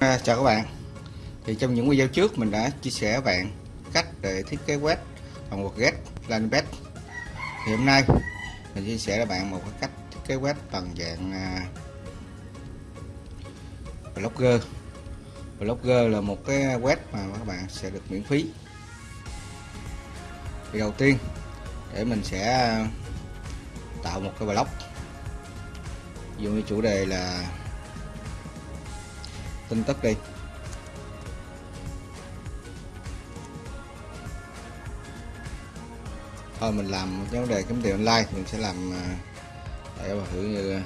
À, chào các bạn. Thì trong những video trước mình đã chia sẻ với bạn cách để thiết kế web bằng một get landing page thì hôm nay mình chia sẻ với bạn một cái cách thiết kế web bằng dạng à, blogger. Blogger là một cái web mà các bạn sẽ được miễn phí. Thì đầu tiên để mình sẽ à, tạo một cái blog. Dùng chủ đề là tin tức đi thôi, mình làm vấn đề kiếm tiền online thì mình sẽ làm để mà thử như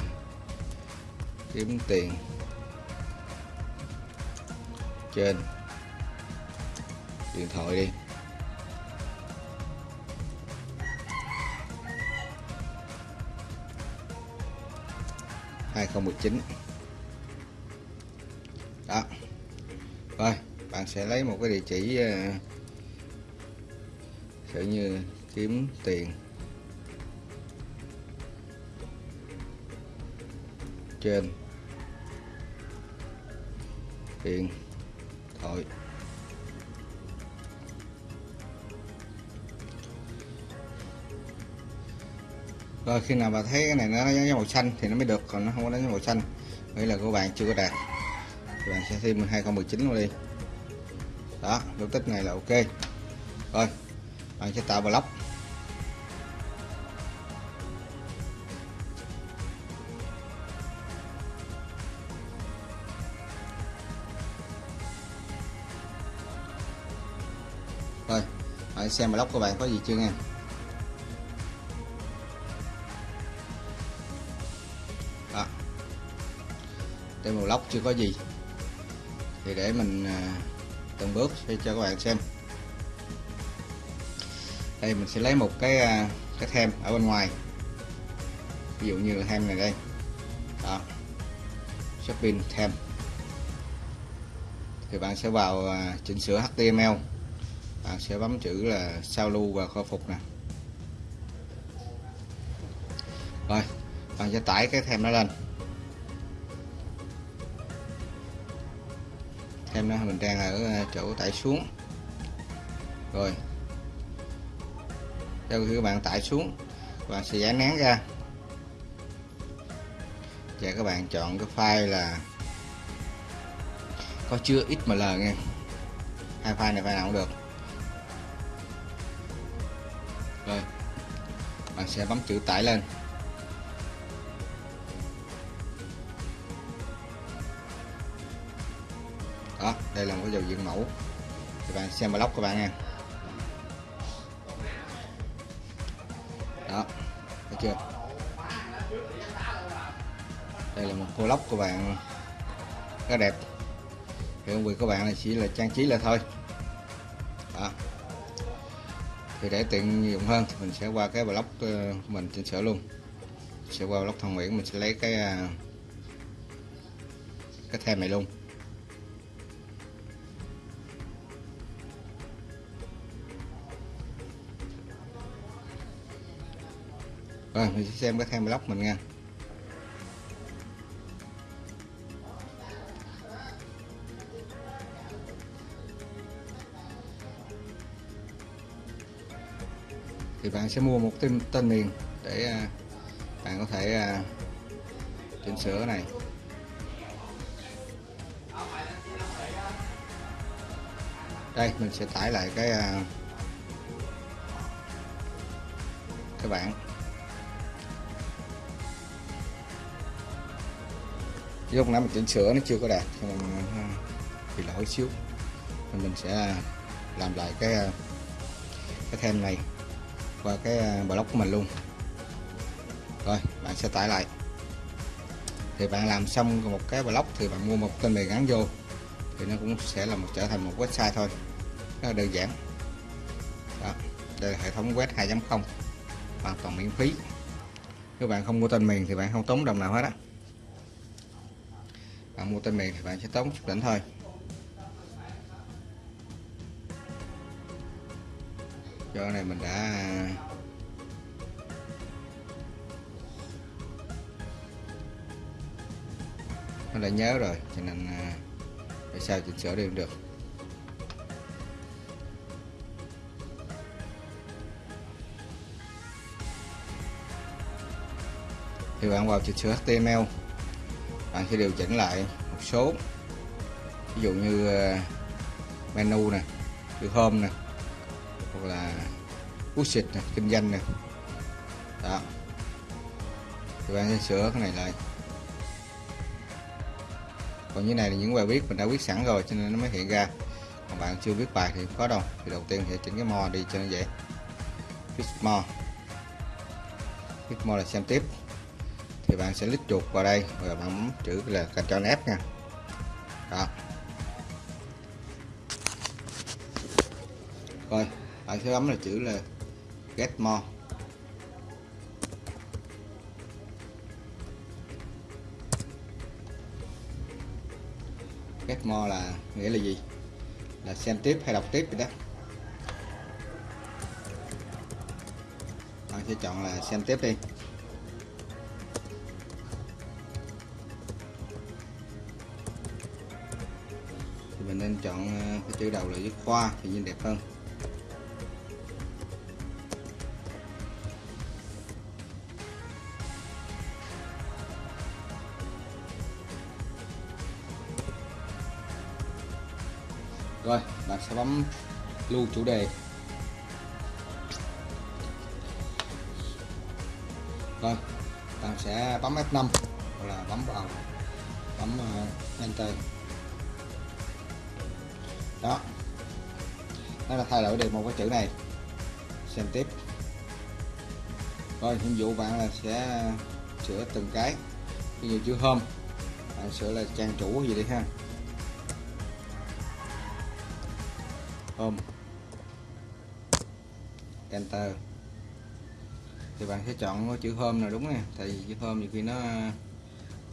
kiếm tiền trên điện thoại đi. Hai không mười chín đó. Rồi, bạn sẽ lấy một cái địa chỉ ờ, kiểu như kiếm tiền. Trên. Điện thoại. Rồi, khi nào mà thấy cái này nó giống màu xanh thì nó mới được, còn nó không có đánh màu xanh. Nghĩa là của bạn chưa có đạt là bạn sẽ thêm 2019 vào đi. Đó dấu tích này là ok. Rồi, bạn sẽ tạo block. Rồi hãy xem block của bạn có gì chưa nha đó. Đây một block chưa có gì thì để mình à, từng bước sẽ cho các bạn xem. Đây, mình sẽ lấy một cái à, cái thêm ở bên ngoài. Ví dụ như là thêm này đây. Đó. Shopping thêm thì bạn sẽ vào à, chỉnh sửa HTML bạn sẽ bấm chữ là sao lưu và khôi phục nè. Rồi, bạn sẽ tải cái thêm nó lên. Em nó mình đang ở ờ, chỗ tải xuống. Rồi. Sau khi các bạn tải xuống, các bạn sẽ dán nén ra. Và các bạn chọn cái file là có chứa XML nha hai file này file nào cũng được. Rồi. Bạn sẽ bấm chữ tải lên. Đây là một cái giao diện mẫu. Các bạn xem blog các bạn nha. Đó, thấy chưa? Đây là một vlog của bạn. Rất đẹp. Thì công việc của bạn là chỉ là trang trí là thôi. Đó. Thì để tiện dụng hơn thì mình sẽ qua cái block ờ, của mình chỉnh sửa luôn. Sẽ qua block thằng Nguyễn, mình sẽ lấy cái ờ, cái thêm này luôn. Rồi mình sẽ xem cái thêm blog mình nha. Thì bạn sẽ mua một tên tên miền để à, bạn có thể à, chỉnh sửa này. Đây, mình sẽ tải lại cái à, cái bảng. Lúc nãy mình chỉnh sửa nó chưa có đạt thì mình bị lỗi xíu. Thì mình sẽ à, làm lại cái à, cái thêm này qua cái à, blog của mình luôn. Rồi, bạn sẽ tải lại. Thì bạn làm xong một cái blog thì bạn mua một tên miền gắn vô. Thì nó cũng sẽ là một, trở thành một website thôi. Rất là đơn giản. Đó, đây là hệ thống web 2.0 hoàn toàn miễn phí. Nếu bạn không mua tên miền thì bạn không tốn đồng nào hết á bạn mua tên miền thì bạn sẽ tốn chút đỉnh thôi. Cho này mình đã nó đã nhớ rồi cho nên à, tại sao chỉnh sửa đều được. Thì bạn vào chỉnh sửa HTML bạn sẽ điều chỉnh lại một số. Ví dụ như ờ, menu nè chữ home nè, hoặc là budget nè, kinh doanh nè. Đó. Thì bạn sẽ sửa cái này lại. Còn như này là những bài viết mình đã viết sẵn rồi, cho nên nó mới hiện ra. Còn bạn chưa viết bài thì không có đâu. Thì đầu tiên sẽ chỉnh cái mo đi cho nó dễ. Viết mo viết mo là xem tiếp thì bạn sẽ lít chuột vào đây và bạn bấm chữ là Ctrl F nha. Đó. Rồi, bạn sẽ bấm là chữ là get more. Get more là nghĩa là gì? Là xem tiếp hay đọc tiếp vậy đó. Bạn sẽ chọn là xem tiếp đi. Chọn ờ, cái chữ đầu là chữ khoa thì nhìn đẹp hơn. Rồi, bạn sẽ bấm lưu chủ đề. Rồi, bạn sẽ bấm F5 hoặc là bấm vào, bấm ờ, Enter đó. Nó là thay đổi được một cái chữ này. Xem tiếp. Rồi nhiệm vụ bạn là sẽ sửa từng cái. Ví dụ chữ hôm bạn sửa là trang chủ gì đi ha. Hôm enter. Thì bạn sẽ chọn chữ hôm nào đúng nè. Tại vì chữ hôm nhiều khi nó,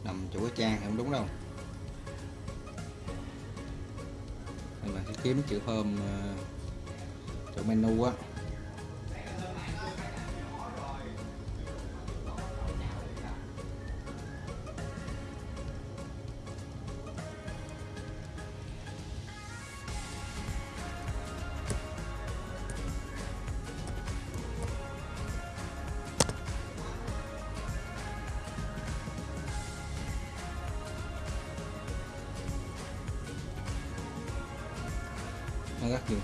nằm chủ cái trang thì không đúng đâu. Kiếm chữ home uh, ờ, chỗ menu á.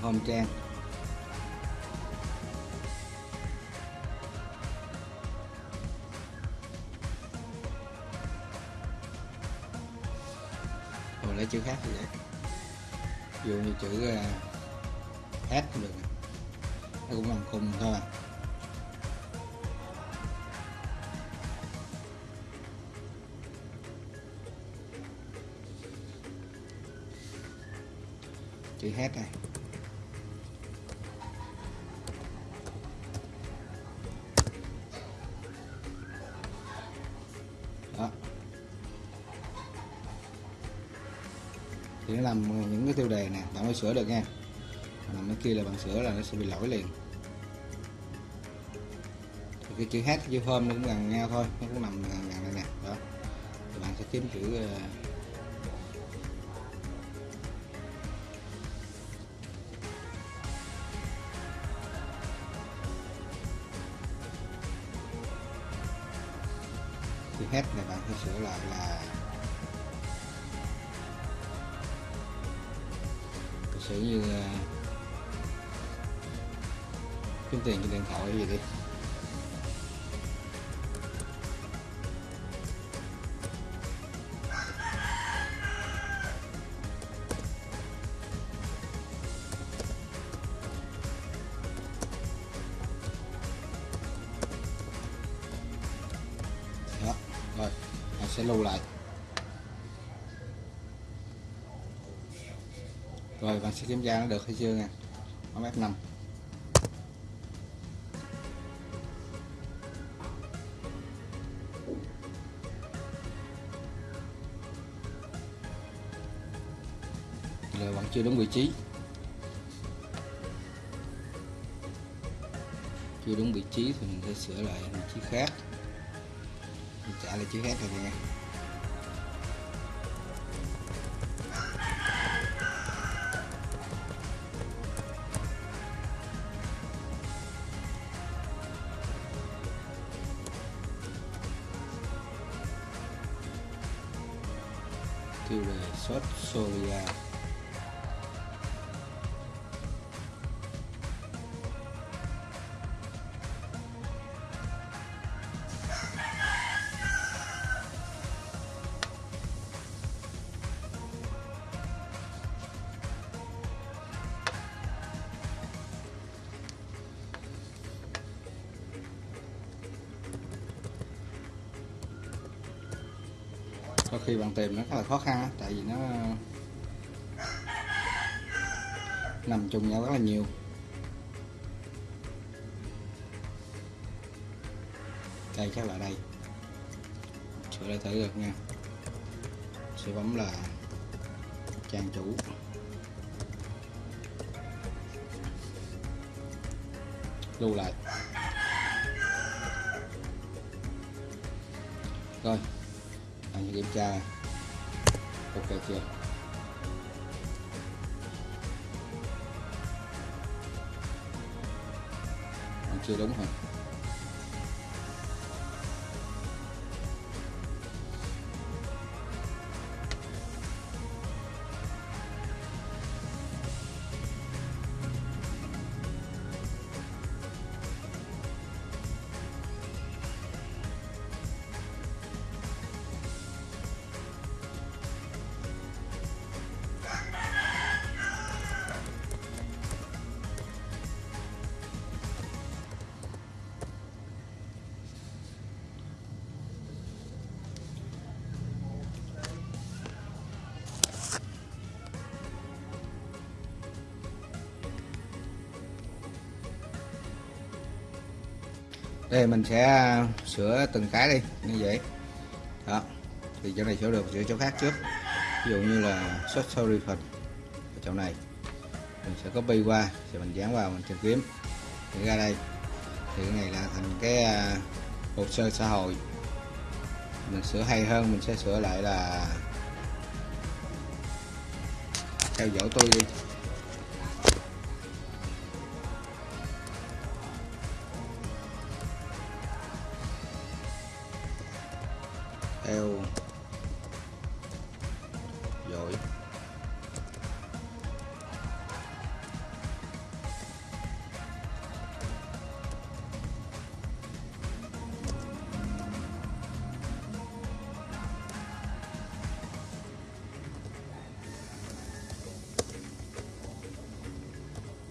Nó home trang. Rồi lấy chữ khác thì vậy ví dụ như chữ à, uh, h cũng được. Nó cũng bằng khùng thôi. À chữ h này. Làm những cái tiêu đề nè bạn mới sửa được nha. Làm cái kia là bạn sửa là nó sẽ bị lỗi liền. Thì cái chữ hát chữ hôm nó cũng gần nhau thôi nó cũng nằm gần gần đây nè đó. Thì bạn sẽ kiếm chữ uh, chữ hết này bạn sẽ sửa lại là kiếm tiền trên điện thoại gì đi. Đó, rồi bạn sẽ lưu lại. Rồi, bạn sẽ kiểm tra nó được hay chưa nha bấm F5 chưa đúng vị trí. Chưa đúng vị trí thì mình sẽ sửa lại vị trí khác. Mình trả lại chữ khác rồi nha. tiêu đề xuất Soria khi bạn tìm nó khá là khó khăn tại vì nó nằm chung nhau rất là nhiều. Đây chắc là đây. Sửa lại thử được nha. Sẽ bấm là trang chủ. Lưu lại. Rồi anh kiểm tra. Ok chưa? Anh chưa đúng hả? Đây, mình sẽ à, sửa từng cái đi, như vậy. Đó, thì chỗ này sửa được, sửa chỗ khác trước. Ví dụ như là short story phần, ở chỗ này. Mình sẽ copy qua rồi mình dán vào, mình tìm kiếm. Thì ra đây, thì cái này là thành cái à, hồ sơ xã hội. Mình sửa hay hơn, mình sẽ sửa lại là theo dõi tôi đi. Eo. Dội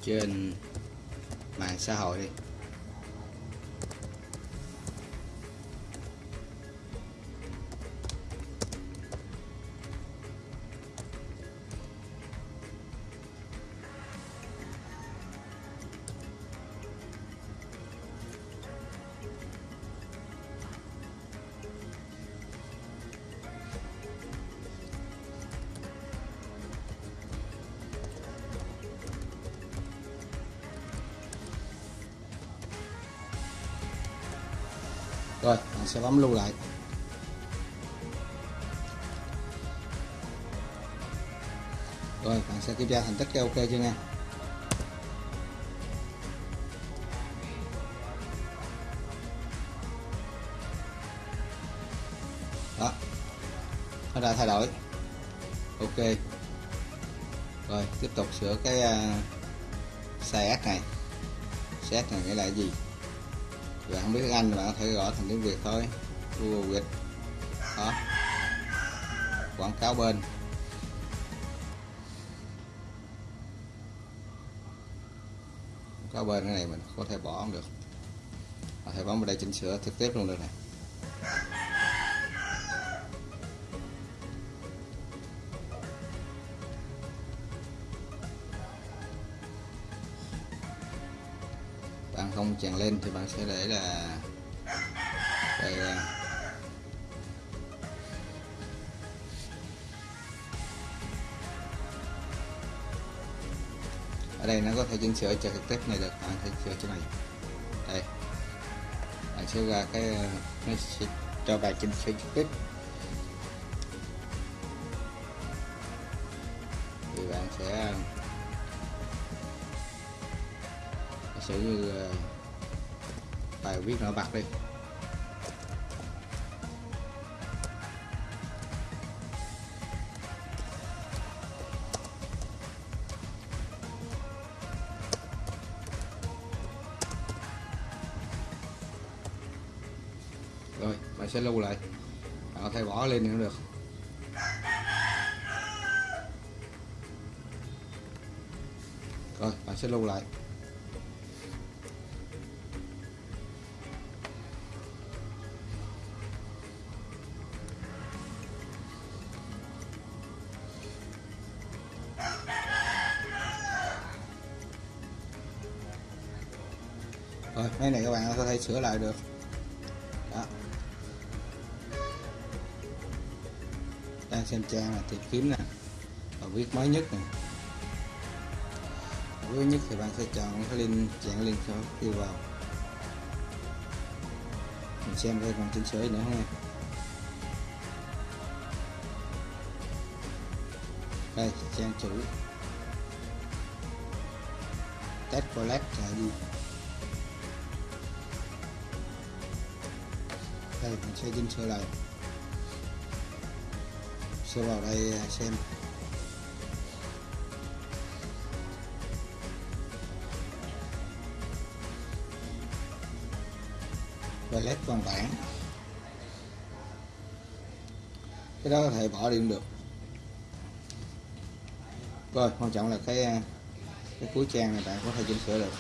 trên mạng xã hội đi. Sẽ bấm lưu lại. Rồi bạn sẽ kiểm tra thành tích cái ok chưa nha đó. Nó đã thay đổi. Ok. Rồi tiếp tục sửa cái uh, này. Size này nghĩa là cái gì? Bạn không biết tiếng Anh thì bạn có thể gõ thành tiếng Việt thôi. Google Việt. Đó. Quảng cáo bên. Quảng cáo bên cái này mình có thể bỏ không được. Có thể bấm vào đây chỉnh sửa trực tiếp luôn được này. Tràn lên thì bạn sẽ để là đây ở đây nó có thể chỉnh sửa cho cái tiếp này được, bạn thể sửa chỗ này. Đây. Bạn sẽ ra cái, nó sẽ cho bạn chỉnh sửa trực tiếp thì bạn sẽ sử như bài viết nổi bật đi. Rồi bạn sẽ lưu lại. À, bạn có thể bỏ lên thì cũng được. Rồi bạn sẽ lưu lại. Rồi mấy này các bạn có thể sửa lại được. Đó. Đang xem trang là tìm kiếm nè. Và viết mới nhất nè. Mới nhất thì bạn sẽ chọn cái link, chọn link sau đi vào. Mình xem coi còn chỉnh sửa nữa không nha đây, trang chủ. Test collect là gì? Đây, mình sẽ chỉnh sửa lại. Sẽ vào đây à, xem. Palette văn bản cái đó có thể bỏ đi cũng được. Rồi, quan trọng là cái à, cái cuối trang này bạn có thể chỉnh sửa được.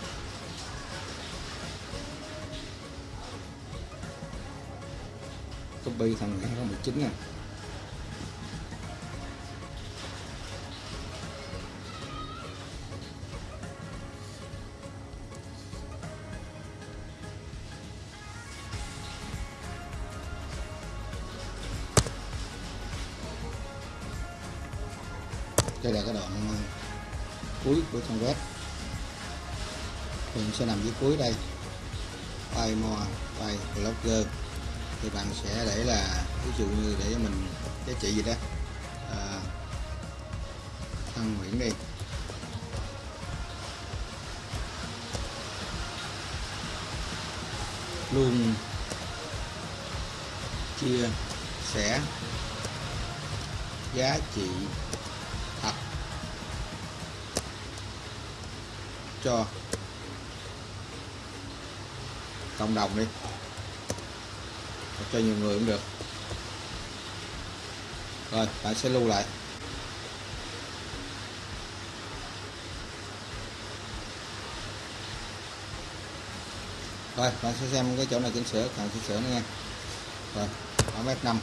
Copy thành 2019 nè đây là cái đoạn ờ, cuối của trang web. Mình sẽ nằm dưới cuối đây. File more file blogger thì bạn sẽ để là ví dụ như để cho mình giá trị gì đó. À, thăng nguyễn đi. Luôn chia sẻ giá trị thật cho cộng đồng đi cho nhiều người cũng được. Rồi, bạn sẽ lưu lại. Rồi, bạn sẽ xem cái chỗ này chỉnh sửa cần chỉnh sửa nữa nha. Rồi, ở f 5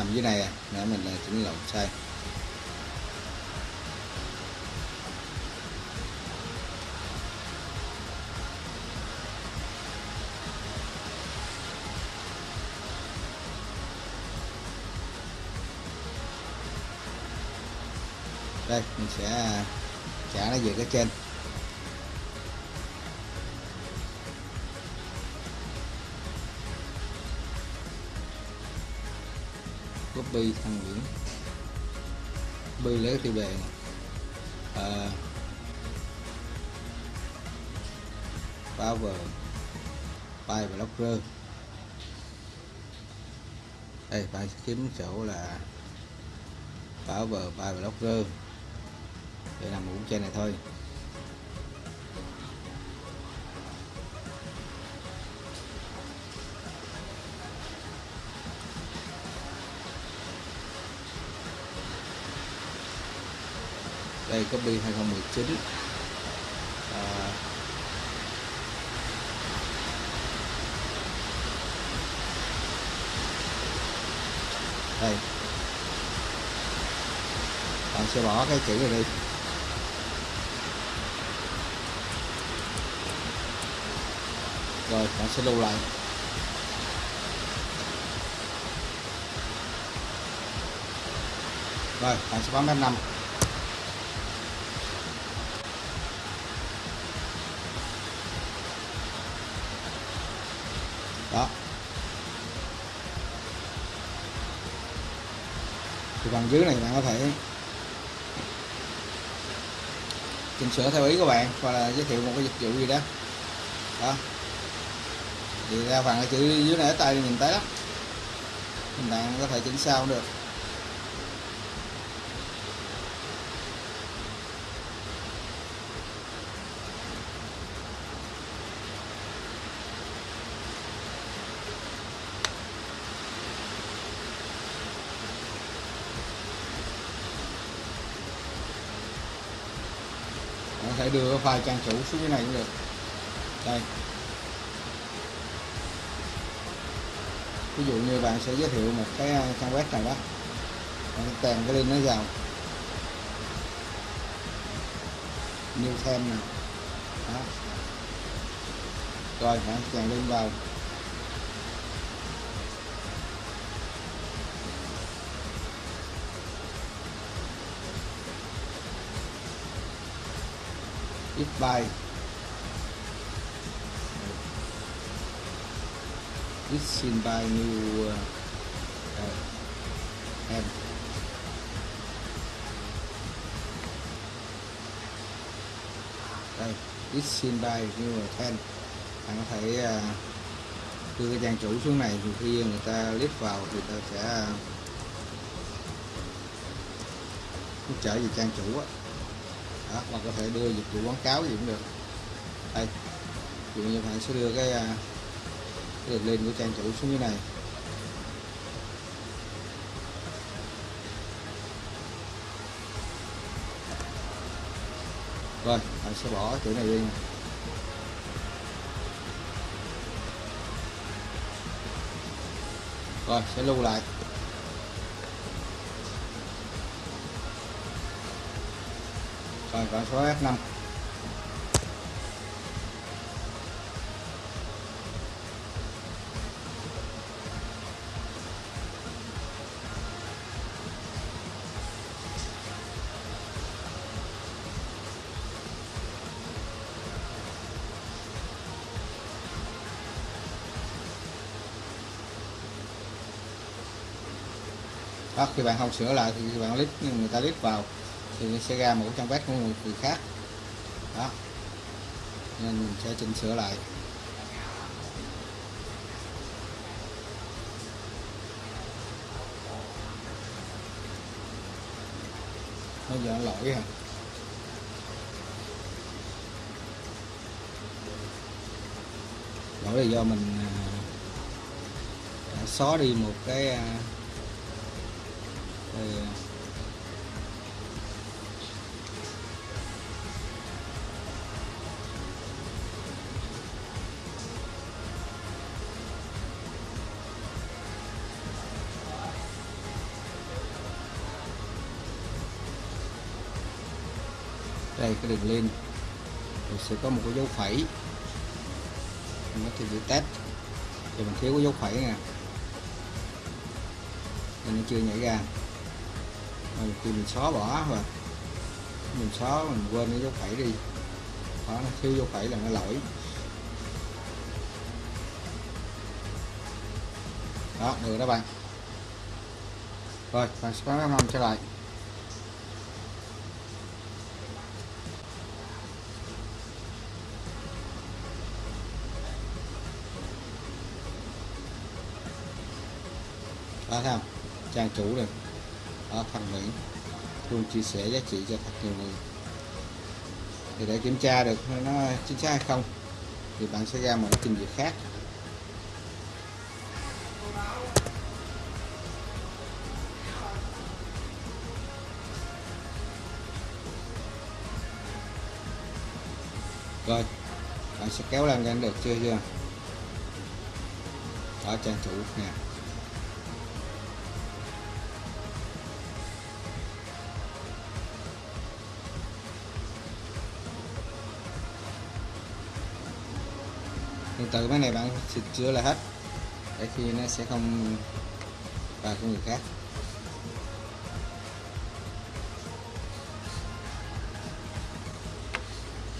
nằm dưới này à để mình là chỉnh lộn sai đây, mình sẽ à, trả nó về cái trên. Bi thăng Nguyễn. Bi lấy cái tiêu đề. Này à, power file blocker. Đây bạn kiếm chỗ là power file blocker. Để làm cũng trên này thôi. Đây copy 2019 à, đây. Bạn sẽ bỏ cái chữ này đi. Rồi bạn sẽ lưu lại. Rồi bạn sẽ bấm F5 dưới này bạn có thể chỉnh sửa theo ý của bạn hoặc là giới thiệu một cái dịch vụ gì đó. Đó. Thì ra phần chữ dưới này ở tay nhìn thấy đó bạn có thể chỉnh sao cũng được có thể đưa file trang chủ xuống cái này cũng được. Đây. Ví dụ như bạn sẽ giới thiệu một cái à, trang web này đó. Bạn sẽ cái link nó vào. New thêm nè. Đó. Rồi, bạn chèn link vào. If by is xin by new uh, em. Đây is seen by new ten bạn có thể à, đưa cái trang chủ xuống này thì khi người ta click vào thì ta sẽ uh, trở về trang chủ á đó, hoặc có thể đưa dịch vụ quảng cáo gì cũng được. Đây dụ như bạn sẽ đưa cái, à, cái đường link của trang chủ xuống như này. Rồi bạn sẽ bỏ chữ này đi rồi sẽ lưu lại. Còn con số F5 đó, khi bạn không sửa lại thì bạn lít người ta lít vào thì sẽ ra một trang web của một người khác. Đó. Nên mình sẽ chỉnh sửa lại. Bây giờ lỗi hả? Lỗi là do mình à, đã xóa đi một cái à, cái đường lên. Thì sẽ có một cái dấu phẩy. Mình có thể test. Thì mình thiếu cái dấu phẩy nè. Nên nó chưa nhảy ra. Rồi khi mình xóa bỏ và mình xóa, mình quên cái dấu phẩy đi. Đó, nó thiếu dấu phẩy là nó lỗi. Đó, được đó bạn. Rồi, bạn sẽ có năm trở lại. Đó, thấy không? Trang chủ này đó phần mềm luôn chia sẻ giá trị cho thật nhiều người. Thì để kiểm tra được nó chính xác hay không, thì bạn sẽ ra một cái trình duyệt khác. Rồi, bạn sẽ kéo lên lên được chưa chưa? Đó, trang chủ nè. Từ cái này bạn xịt chữa lại hết. Để khi nó sẽ không vào của người khác.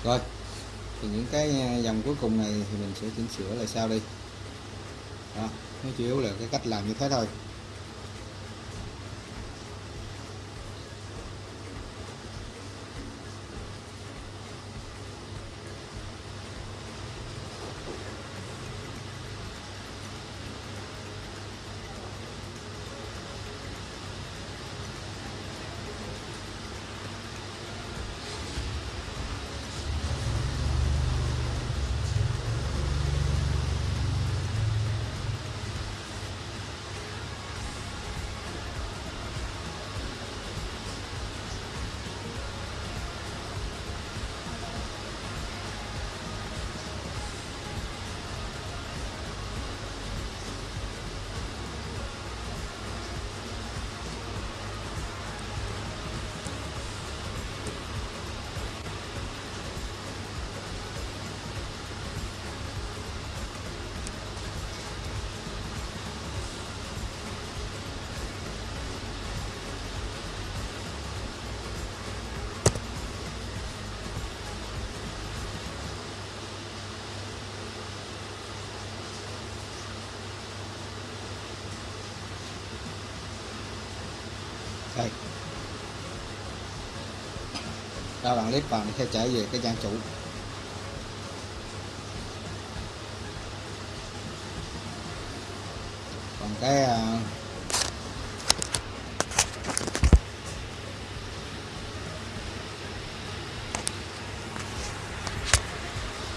Rồi, thì những cái à, dòng cuối cùng này thì mình sẽ chỉnh sửa lại sau đi. Đó, nó chủ yếu là cái cách làm như thế thôi. Ra bạn clip vào sẽ trở về cái trang chủ. Còn cái à,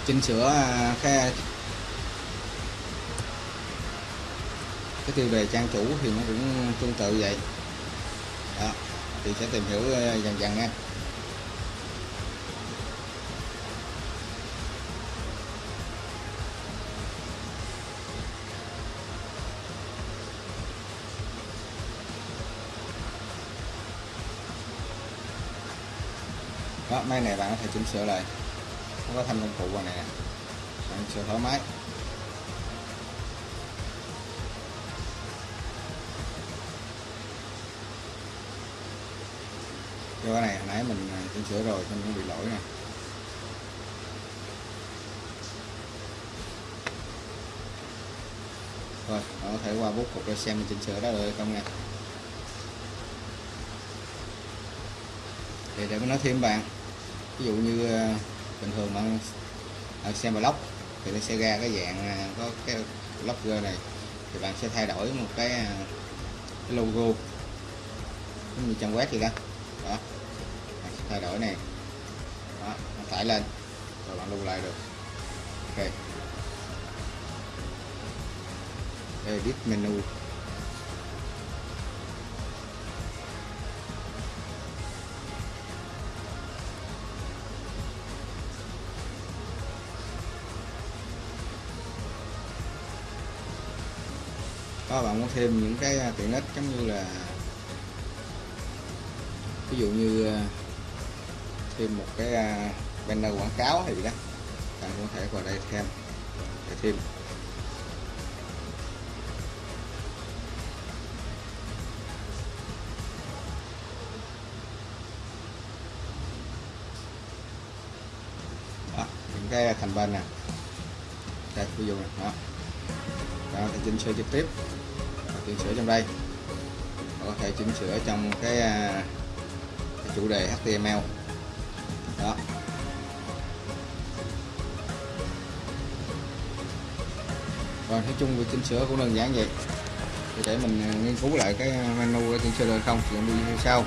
chỉnh sửa à, cái cái tiêu đề trang chủ thì nó cũng tương tự vậy. Đó, thì sẽ tìm hiểu à, dần dần nha. Máy này bạn có thể chỉnh sửa lại. Không có thanh công cụ vào này nè. Bạn sửa thoải mái. Cho cái này, hồi nãy mình à, chỉnh sửa rồi nên nó bị lỗi nè. Rồi, bạn có thể qua bút cục để xem mình chỉnh sửa đó rồi không nha. Thì để mình nói thêm bạn ví dụ như ờ, bình thường bạn bạn xem block thì nó sẽ ra cái dạng ờ, có cái blogger này thì bạn sẽ thay đổi một cái, ờ, cái logo. Giống như trang web gì đó. Đó. Bạn sẽ thay đổi này. Đó bạn tải lên rồi bạn lưu lại được. Ok. Edit menu. Có bạn muốn thêm những cái à, tiện ích giống như là ví dụ như à, thêm một cái à, banner quảng cáo hay gì đó bạn có thể vào đây thêm để thêm. Đó, những cái thành bên nè. Đây ví dụ này đó. Đó thì chỉnh sửa trực tiếp chỉnh sửa trong đây. Có thể chỉnh sửa trong cái, à, cái chủ đề HTML đó. Rồi nói chung việc chỉnh sửa cũng đơn giản vậy. Thì để mình à, nghiên cứu lại cái à, menu để chỉnh sửa được không thì đi sau.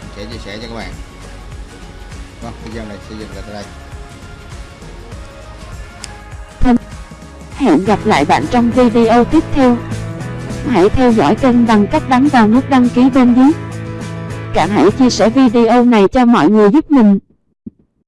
Mình sẽ chia sẻ cho các bạn. Vâng video này sẽ dừng lại tại đây. Hẹn gặp lại bạn trong video tiếp theo. Hãy theo dõi kênh bằng cách bấm vào nút đăng ký bên dưới. Cả hãy chia sẻ video này cho mọi người giúp mình.